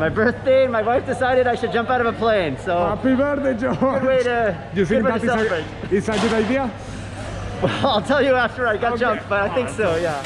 my birthday and my wife decided I should jump out of a plane. So Happy birthday, George. good way to, You think that is a, is a good idea? Well, I'll tell you after I got Okay. jumped, but I think so, yeah.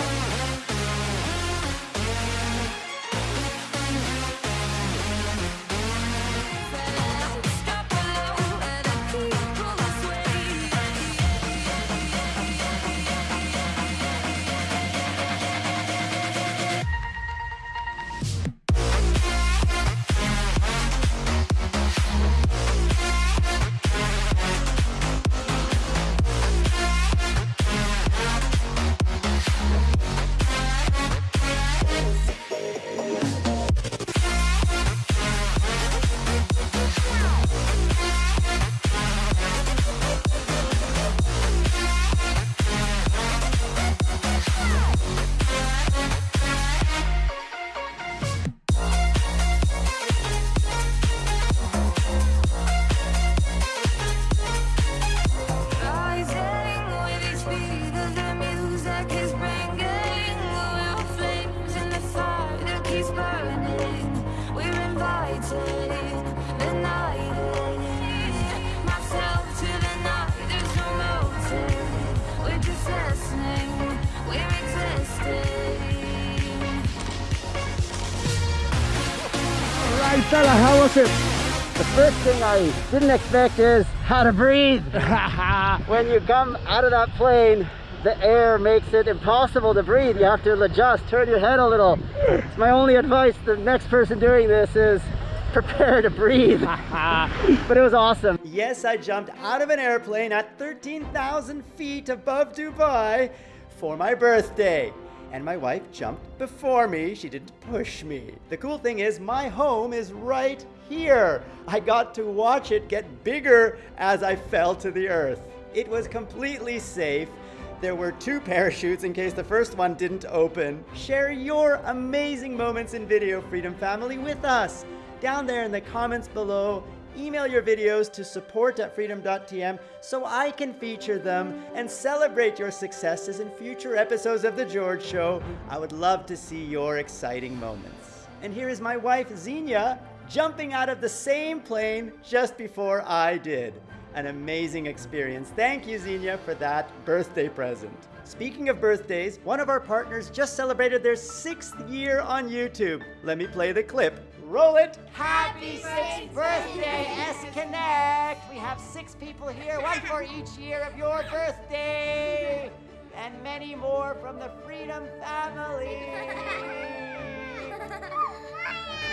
The first thing I didn't expect is how to breathe. when you come out of that plane, the air makes it impossible to breathe. You have to adjust, turn your head a little. It's my only advice the next person doing this is prepare to breathe. but it was awesome. Yes, I jumped out of an airplane at 13,000 feet above Dubai for my birthday. And my wife jumped before me. She didn't push me. The cool thing is, my home is right here. I got to watch it get bigger as I fell to the earth. It was completely safe. There were two parachutes in case the first one didn't open. Share your amazing moments in Video Freedom Family with us. Down there in the comments below, email your videos to support at freedom.tm so I can feature them and celebrate your successes in future episodes of The George Show. I would love to see your exciting moments. And here is my wife, Xenia, jumping out of the same plane just before I did. An amazing experience. Thank you, Xenia, for that birthday present. Speaking of birthdays, one of our partners just celebrated their sixth year on YouTube. Let me play the clip. Roll it! Happy sixth birthday, S Connect! We have six people here, one for each year of your birthday, and many more from the Freedom family.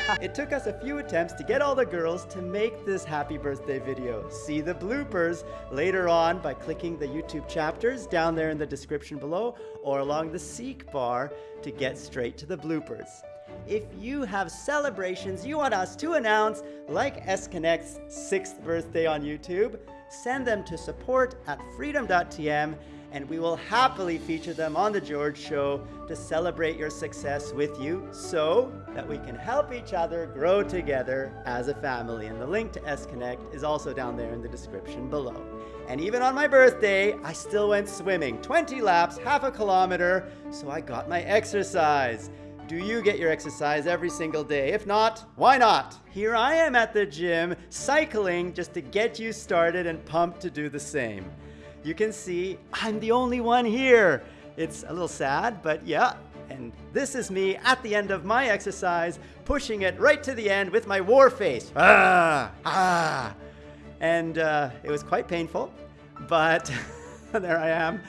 It took us a few attempts to get all the girls to make this happy birthday video. See the bloopers later on by clicking the YouTube chapters down there in the description below or along the seek bar to get straight to the bloopers. If you have celebrations you want us to announce, like S Connect's sixth birthday on YouTube, send them to support at freedom.tm and we will happily feature them on The George Show to celebrate your success with you so that we can help each other grow together as a family. And the link to S Connect is also down there in the description below. And even on my birthday, I still went swimming 20 laps, half a kilometer, so I got my exercise. Do you get your exercise every single day? If not, why not? Here I am at the gym, cycling just to get you started and pumped to do the same. You can see I'm the only one here. It's a little sad, but yeah. And this is me at the end of my exercise, pushing it right to the end with my war face. Ah, ah. And uh, it was quite painful, but there I am,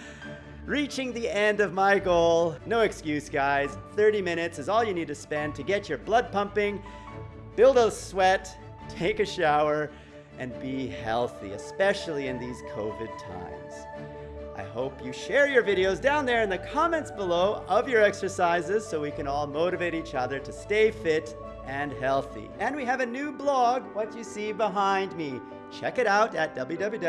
reaching the end of my goal. No excuse, guys. 30 minutes is all you need to spend to get your blood pumping, build a sweat, take a shower, and be healthy, especially in these COVID times. Hope you share your videos down there in the comments below of your exercises so we can all motivate each other to stay fit and healthy. And we have a new blog, what you see behind me. Check it out at www.tips.tm.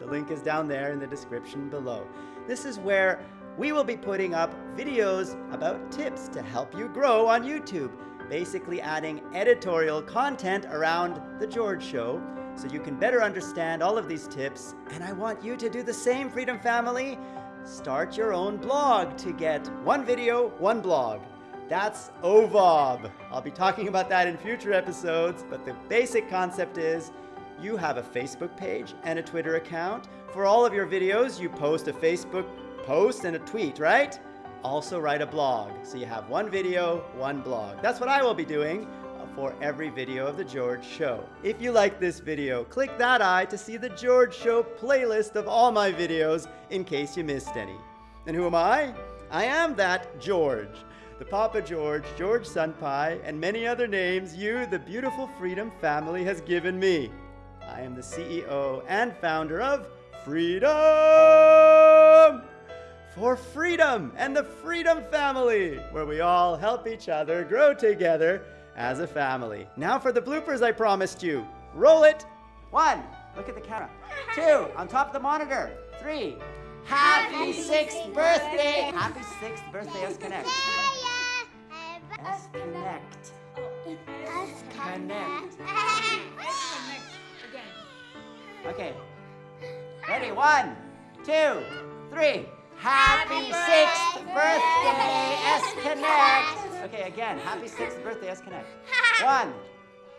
The link is down there in the description below. This is where we will be putting up videos about tips to help you grow on YouTube basically adding editorial content around The George Show so you can better understand all of these tips. And I want you to do the same, Freedom Family. Start your own blog to get one video, one blog. That's OVOB. I'll be talking about that in future episodes, but the basic concept is you have a Facebook page and a Twitter account. For all of your videos, you post a Facebook post and a tweet, right? Also write a blog. So you have one video, one blog. That's what I will be doing for every video of The George Show. If you like this video, click that eye to see The George Show playlist of all my videos in case you missed any. And who am I? I am that George. The Papa George, George Senpai, and many other names you, the beautiful Freedom family, has given me. I am the CEO and founder of Freedom! For freedom and the Freedom Family, where we all help each other grow together as a family. Now for the bloopers I promised you. Roll it! One, look at the camera. Two, on top of the monitor. Three, happy sixth birthday! Happy sixth birthday, S Connect. S Connect. Connect. Okay. Ready? One, two, three. Happy sixth birthday, S Connect. Okay, again. Happy sixth birthday, S Connect. One.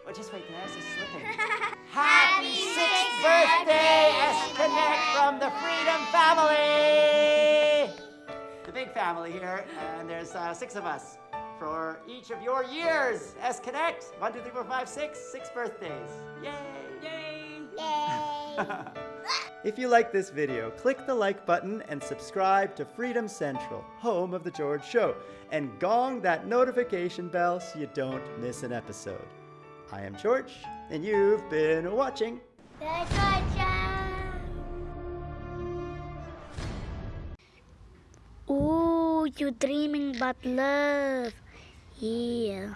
Oh, just wait, the S is slipping. Happy sixth birthday, S Connect from the Freedom Family. The big family here, and there's uh, six of us for each of your years. S Connect. One, two, three, four, five, six. Six birthdays. Yay! Yay! Yay! if you like this video, click the like button and subscribe to Freedom Central, home of The George Show, and gong that notification bell so you don't miss an episode. I am George, and you've been watching. Ooh, you're dreaming about love. Yeah.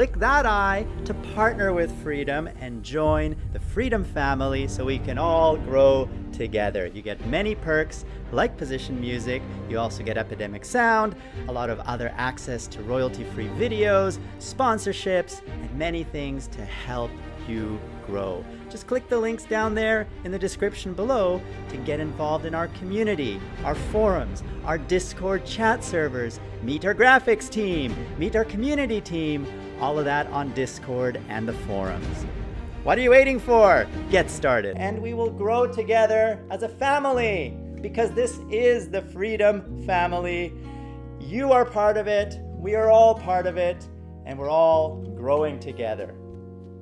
Click that eye to partner with Freedom and join the Freedom family so we can all grow together. You get many perks like position music, you also get Epidemic Sound, a lot of other access to royalty-free videos, sponsorships, and many things to help you grow. Just click the links down there in the description below to get involved in our community, our forums, our Discord chat servers, meet our graphics team, meet our community team, all of that on Discord and the forums. What are you waiting for? Get started. And we will grow together as a family because this is the Freedom Family. You are part of it, we are all part of it, and we're all growing together.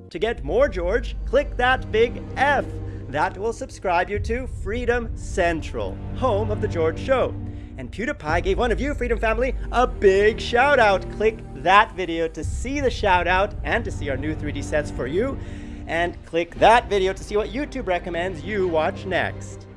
To get more George, click that big F. That will subscribe you to Freedom Central, home of The George Show. And PewDiePie gave one of you, Freedom Family, a big shout out. Click that video to see the shout out and to see our new 3D sets for you. And click that video to see what YouTube recommends you watch next.